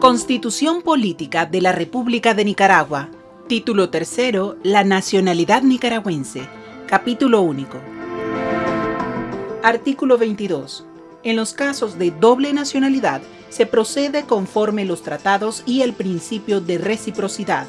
Constitución Política de la República de Nicaragua. Título tercero, La nacionalidad nicaragüense. Capítulo único. Artículo 22. En los casos de doble nacionalidad, se procede conforme los tratados y el principio de reciprocidad.